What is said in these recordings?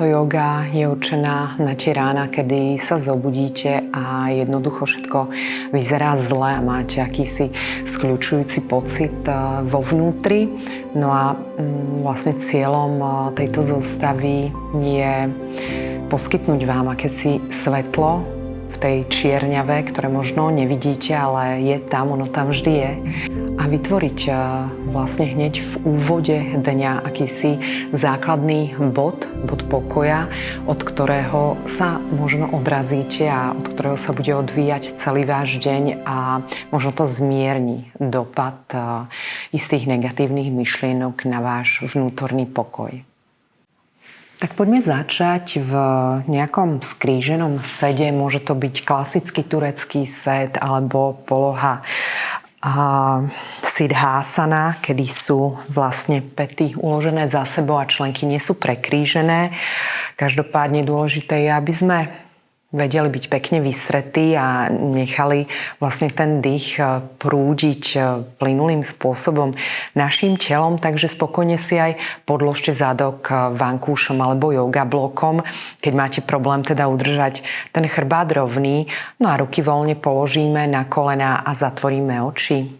Táto yoga je určená na tie rána, kedy sa zobudíte a jednoducho všetko vyzerá zle a máte akýsi skľúčujúci pocit eh, vo vnútri. No a mm, vlastne cieľom eh, tejto zostavy je poskytnúť vám akési svetlo v tej čierňave, ktoré možno nevidíte, ale je tam, ono tam vždy je a vytvoriť eh, vlastne hneď v úvode dňa akýsi základný bod, bod pokoja, od ktorého sa možno odrazíte a od ktorého sa bude odvíjať celý váš deň a možno to zmierni dopad eh, istých negatívnych myšlienok na váš vnútorný pokoj. Tak poďme začať v nejakom skríženom sede. Môže to byť klasický turecký set alebo poloha Siddhasana, kedy sú vlastne pety uložené za sebou a členky nie sú prekrížené. Každopádne dôležité je, aby sme vedeli byť pekne vysretí a nechali vlastne ten dých eh, prúdiť eh, plynulým spôsobom našim telom, takže spokojne si aj podložte zadok eh, vankúšom alebo yoga blokom, keď máte problém teda udržať ten chrbát rovný. No a ruky voľne položíme na kolená a zatvoríme oči.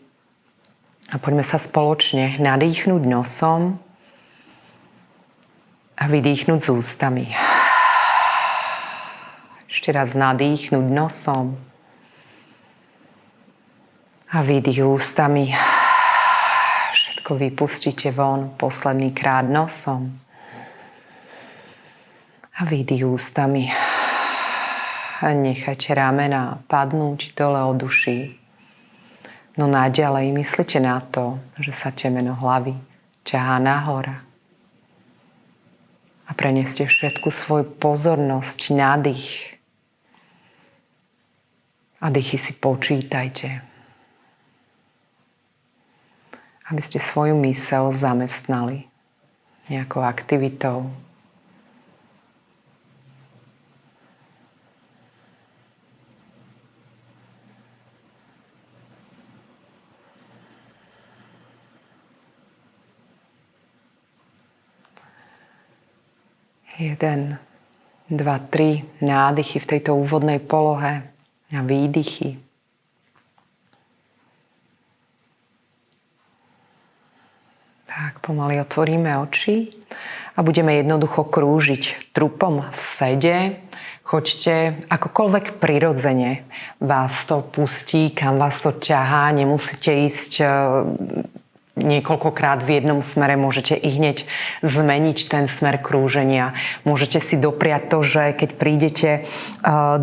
A poďme sa spoločne nadýchnuť nosom a vydýchnuť z ústami. Ešte raz nadýchnuť nosom a vydých ústami. Všetko vypustíte von posledný krát nosom a vydých ústami. A nechajte ramena padnúť dole od duší. No naďalej myslite na to, že sa temeno hlavy ťahá nahora. A preneste všetku svoju pozornosť na dých a dýchy si počítajte. Aby ste svoju mysel zamestnali nejakou aktivitou. Jeden, dva, tri nádychy v tejto úvodnej polohe a výdychy. Tak, pomaly otvoríme oči a budeme jednoducho krúžiť trupom v sede. Choďte akokoľvek prirodzene vás to pustí, kam vás to ťahá. Nemusíte ísť niekoľkokrát v jednom smere, môžete i hneď zmeniť ten smer krúženia. Môžete si dopriať to, že keď prídete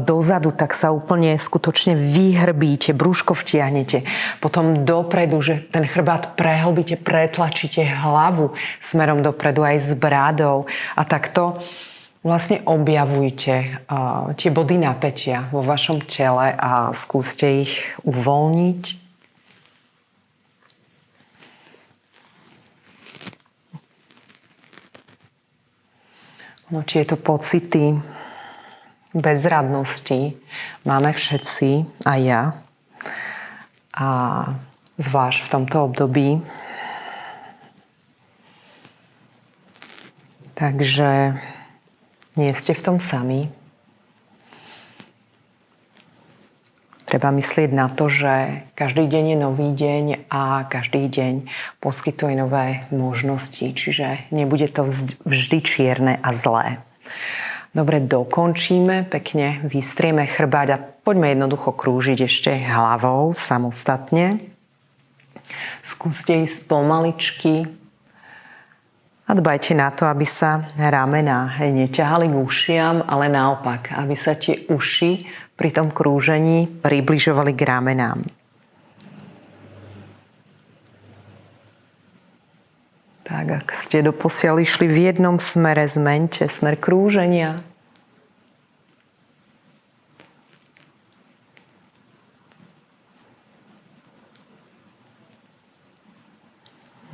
dozadu, tak sa úplne skutočne vyhrbíte, brúško vtiahnete. Potom dopredu, že ten chrbát prehlbíte, pretlačíte hlavu smerom dopredu aj s brádou. A takto vlastne objavujte tie body napätia vo vašom tele a skúste ich uvoľniť No, tieto pocity bezradnosti máme všetci, aj ja. A zvlášť v tomto období. Takže nie ste v tom sami. Treba myslieť na to, že každý deň je nový deň a každý deň poskytuje nové možnosti, čiže nebude to vždy čierne a zlé. Dobre, dokončíme, pekne vystrieme chrbáť a poďme jednoducho krúžiť ešte hlavou samostatne. Skúste ísť pomaličky a dbajte na to, aby sa ramená neťahali k ušiam, ale naopak, aby sa tie uši pri tom krúžení približovali k ramenám. Tak, ak ste doposiaľ išli v jednom smere, zmente smer krúženia.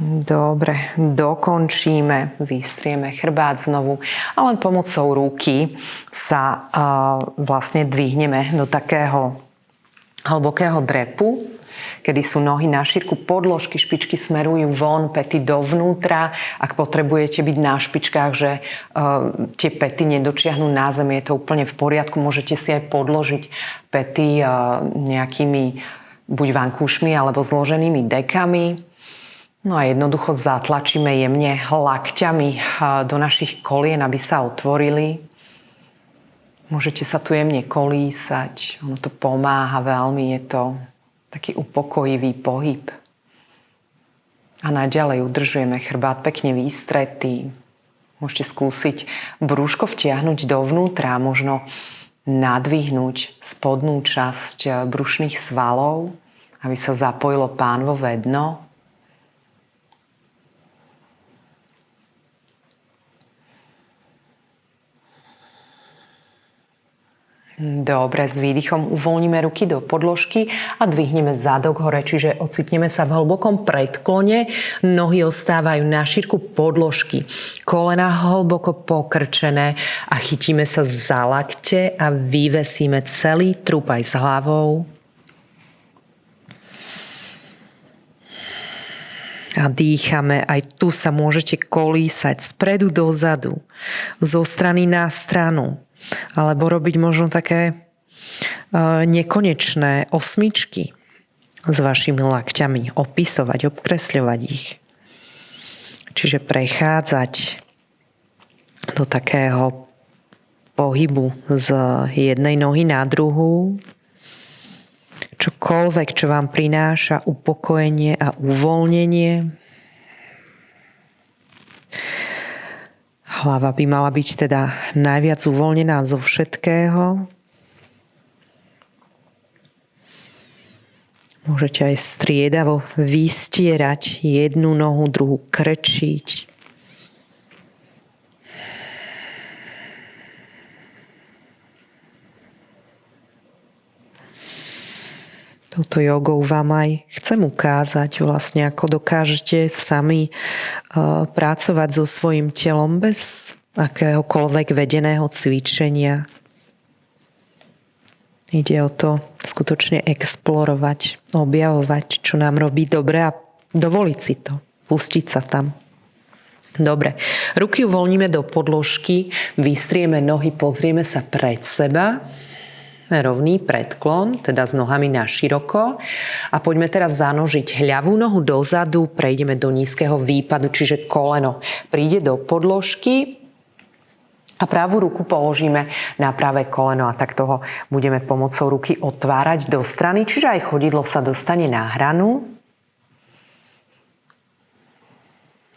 Dobre, dokončíme, vystrieme chrbát znovu a len pomocou ruky sa uh, vlastne dvihneme do takého hlbokého drepu. kedy sú nohy na šírku podložky, špičky smerujú von, pety dovnútra. Ak potrebujete byť na špičkách, že uh, tie pety nedočiahnu na zem, je to úplne v poriadku. Môžete si aj podložiť pety uh, nejakými buď vankúšmi alebo zloženými dekami. No a jednoducho zatlačíme jemne lakťami do našich kolien, aby sa otvorili. Môžete sa tu jemne kolísať, ono to pomáha veľmi, je to taký upokojivý pohyb. A naďalej udržujeme chrbát pekne výstretý. Môžete skúsiť brúško vtiahnuť dovnútra, možno nadvihnúť spodnú časť brušných svalov, aby sa zapojilo pánvové dno. Dobre, s výdychom uvoľníme ruky do podložky a dvihneme zadok hore, čiže ocitneme sa v hlbokom predklone. Nohy ostávajú na šírku podložky. Kolena hlboko pokrčené a chytíme sa za lakte a vyvesíme celý trup aj s hlavou. a dýchame. Aj tu sa môžete kolísať spredu dozadu, zo strany na stranu alebo robiť možno také e, nekonečné osmičky s vašimi lakťami, opisovať, obkresľovať ich. Čiže prechádzať do takého pohybu z jednej nohy na druhú. Čokoľvek, čo vám prináša upokojenie a uvoľnenie, Hlava by mala byť teda najviac uvoľnená zo všetkého. Môžete aj striedavo vystierať jednu nohu, druhú krčiť. Touto jogou vám aj chcem ukázať vlastne, ako dokážete sami uh, pracovať so svojim telom bez akéhokoľvek vedeného cvičenia. Ide o to skutočne explorovať, objavovať, čo nám robí dobre a dovoliť si to, pustiť sa tam. Dobre, ruky uvoľníme do podložky, vystrieme nohy, pozrieme sa pred seba rovný predklon, teda s nohami na široko. A poďme teraz zanožiť ľavú nohu dozadu, prejdeme do nízkeho výpadu, čiže koleno príde do podložky, a pravú ruku položíme na pravé koleno a tak toho budeme pomocou ruky otvárať do strany, čiže aj chodidlo sa dostane na hranu.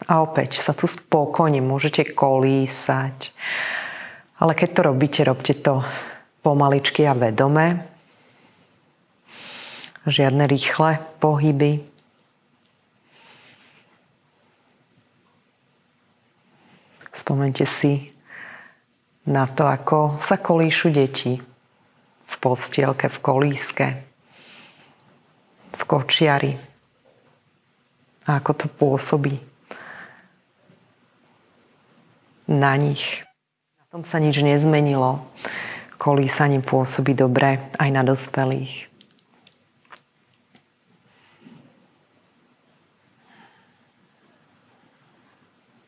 A opäť sa tu spokojne môžete kolísať. Ale keď to robíte, robte to pomaličky a vedome. Žiadne rýchle pohyby. Spomente si na to, ako sa kolíšu deti v postielke, v kolíske, v kočiari. A ako to pôsobí na nich. Na tom sa nič nezmenilo kolísanie pôsobí dobre aj na dospelých.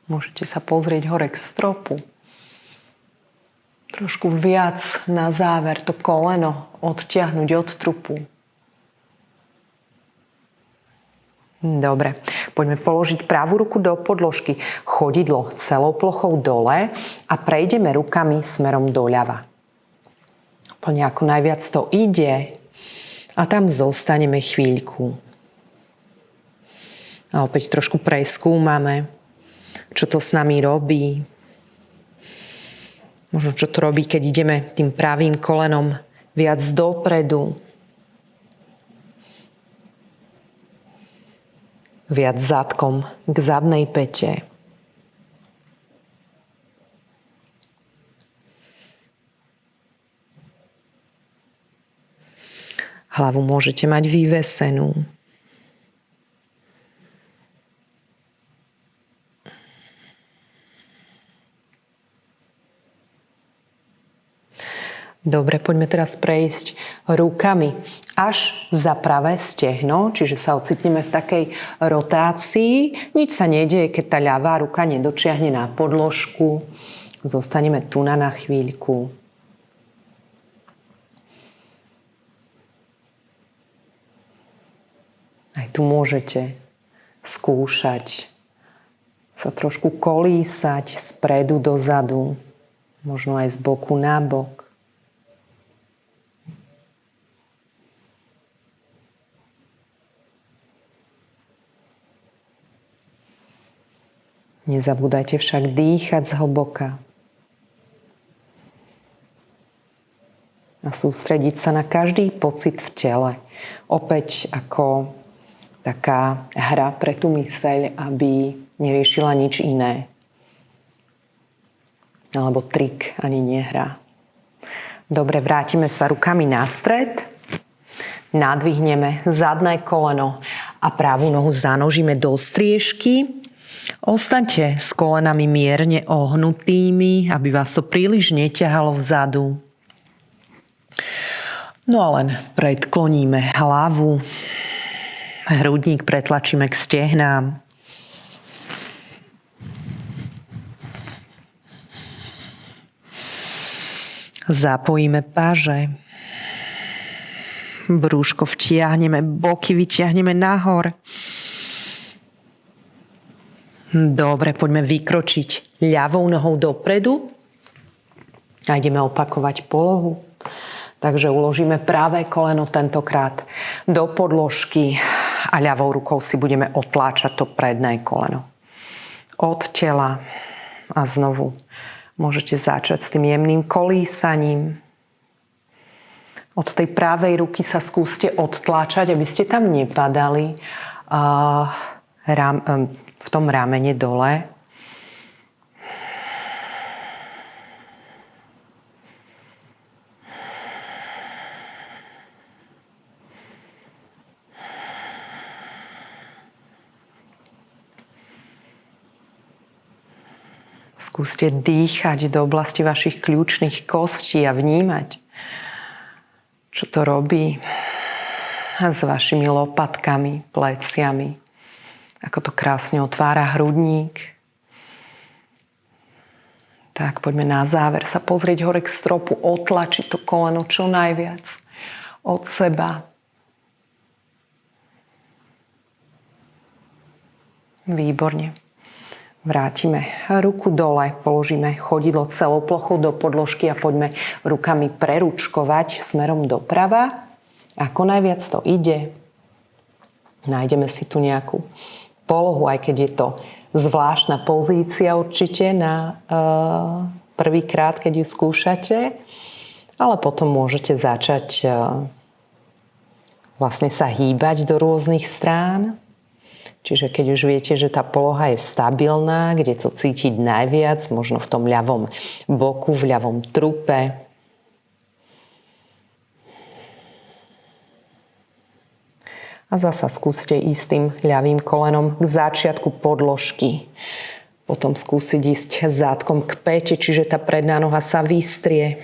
Môžete sa pozrieť hore k stropu. Trošku viac na záver to koleno odtiahnuť od trupu. Dobre, poďme položiť pravú ruku do podložky, chodidlo celou plochou dole a prejdeme rukami smerom doľava úplne ako najviac to ide a tam zostaneme chvíľku. A opäť trošku preskúmame, čo to s nami robí. Možno čo to robí, keď ideme tým pravým kolenom viac dopredu. Viac zadkom k zadnej pete. Hlavu môžete mať vyvesenú. Dobre, poďme teraz prejsť rukami až za pravé stehno, čiže sa ocitneme v takej rotácii. Nič sa nedieje, keď tá ľavá ruka nedočiahne na podložku. Zostaneme tu na, na chvíľku. Tu môžete skúšať sa trošku kolísať spredu dozadu, možno aj z boku na bok. Nezabúdajte však dýchať zhlboka. A sústrediť sa na každý pocit v tele. Opäť ako taká hra pre tú myseľ, aby neriešila nič iné. Alebo trik, ani nehra. Dobre, vrátime sa rukami na stred. Nadvihneme zadné koleno a pravú nohu zanožíme do striežky Ostaňte s kolenami mierne ohnutými, aby vás to príliš neťahalo vzadu. No a len predkloníme hlavu, hrudník pretlačíme k stehnám. Zapojíme páže. Brúško vtiahneme, boky vytiahneme nahor. Dobre, poďme vykročiť ľavou nohou dopredu a ideme opakovať polohu. Takže uložíme pravé koleno tentokrát do podložky a ľavou rukou si budeme otláčať to predné koleno. Od tela a znovu môžete začať s tým jemným kolísaním. Od tej pravej ruky sa skúste odtláčať, aby ste tam nepadali. V tom ramene dole. Skúste dýchať do oblasti vašich kľúčných kostí a vnímať, čo to robí s vašimi lopatkami, pleciami, ako to krásne otvára hrudník. Tak poďme na záver sa pozrieť hore k stropu, otlačiť to koleno čo najviac od seba. Výborne. Vrátime ruku dole, položíme chodidlo celou plochou do podložky a poďme rukami preručkovať smerom doprava. Ako najviac to ide, nájdeme si tu nejakú polohu, aj keď je to zvláštna pozícia určite na uh, prvýkrát, keď ju skúšate. Ale potom môžete začať uh, vlastne sa hýbať do rôznych strán. Čiže keď už viete, že tá poloha je stabilná, kde to cítiť najviac, možno v tom ľavom boku, v ľavom trupe, A zasa skúste ísť tým ľavým kolenom k začiatku podložky. Potom skúsiť ísť zátkom k pete, čiže tá predná noha sa vystrie.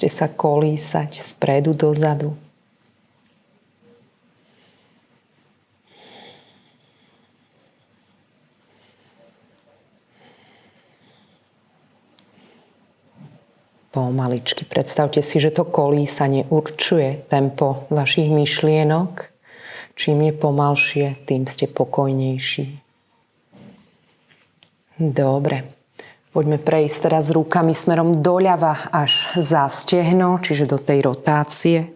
Skúste sa kolísať spredu dozadu. pomaličky. Predstavte si, že to kolísanie určuje tempo vašich myšlienok. Čím je pomalšie, tým ste pokojnejší. Dobre. Poďme prejsť teraz rukami smerom doľava až za stehno, čiže do tej rotácie.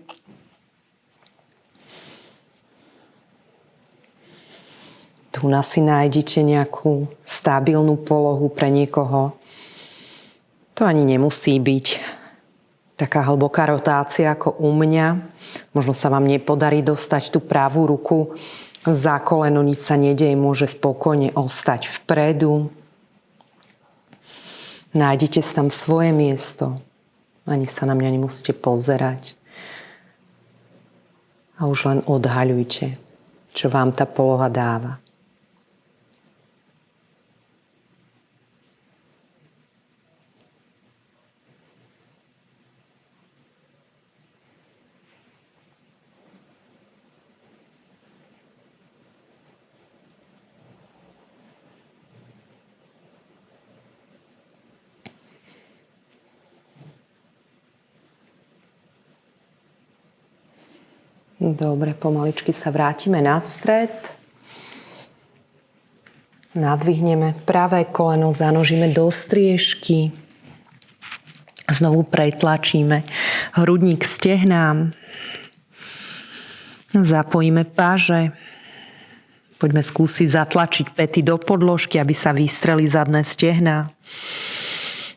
Tu na si nájdete nejakú stabilnú polohu pre niekoho to ani nemusí byť taká hlboká rotácia ako u mňa. Možno sa vám nepodarí dostať tú pravú ruku za koleno, nič sa nedieje, môže spokojne ostať vpredu. Nájdete tam svoje miesto. Ani sa na mňa nemusíte pozerať. A už len odhaľujte, čo vám tá poloha dáva. Dobre, pomaličky sa vrátime na stred. Nadvihneme pravé koleno, zanožíme do striežky. Znovu pretlačíme hrudník stehnám. Zapojíme páže. Poďme skúsiť zatlačiť pety do podložky, aby sa vystreli zadné stehná.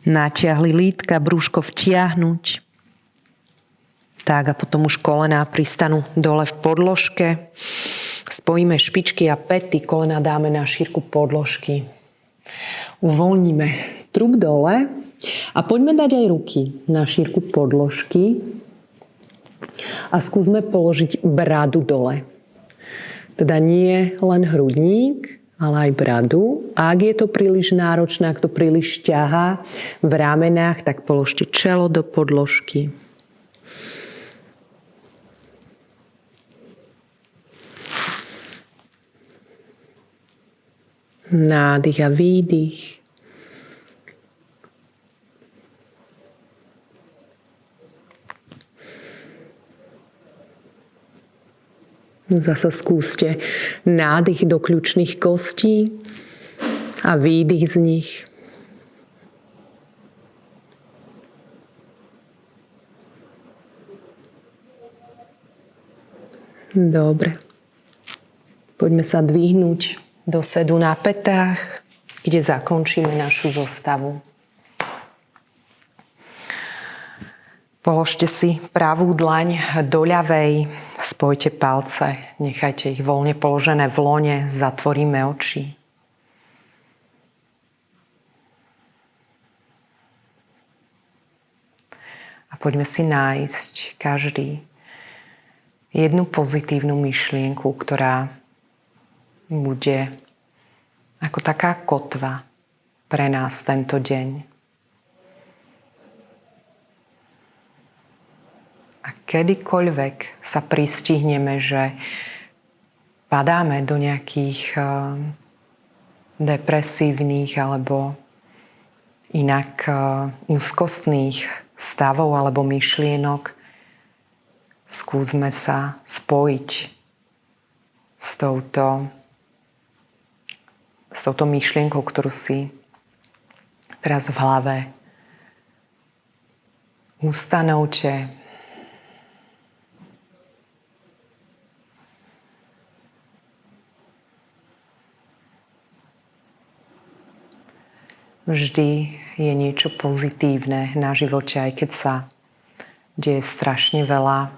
Natiahli lítka, brúško vtiahnuť. Tak a potom už kolená pristanú dole v podložke. Spojíme špičky a pety, kolena dáme na šírku podložky. Uvoľníme trup dole a poďme dať aj ruky na šírku podložky a skúsme položiť bradu dole. Teda nie len hrudník, ale aj bradu. Ak je to príliš náročné, ak to príliš ťahá v ramenách, tak položte čelo do podložky. Nádych a výdych. Zasa skúste nádych do kľúčných kostí a výdych z nich. Dobre. Poďme sa dvihnúť do sedu na petách, kde zakončíme našu zostavu. Položte si pravú dlaň do ľavej, spojte palce, nechajte ich voľne položené v lone, zatvoríme oči. A poďme si nájsť každý jednu pozitívnu myšlienku, ktorá bude ako taká kotva pre nás tento deň. A kedykoľvek sa pristihneme, že padáme do nejakých eh, depresívnych alebo inak eh, úzkostných stavov alebo myšlienok, skúsme sa spojiť s touto, touto myšlienkou, ktorú si teraz v hlave. Ustanovte, vždy je niečo pozitívne na živote, aj keď sa deje strašne veľa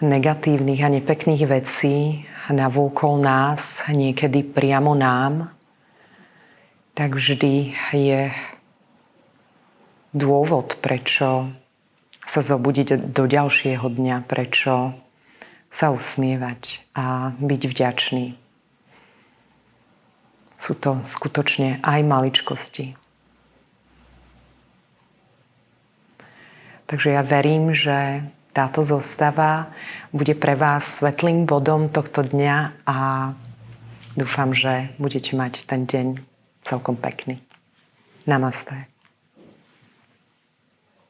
negatívnych a nepekných vecí navôkol nás, niekedy priamo nám, tak vždy je dôvod, prečo sa zobudiť do ďalšieho dňa, prečo sa usmievať a byť vďačný. Sú to skutočne aj maličkosti. Takže ja verím, že táto zostava bude pre vás svetlým bodom tohto dňa a dúfam, že budete mať ten deň celkom pekný. Namaste.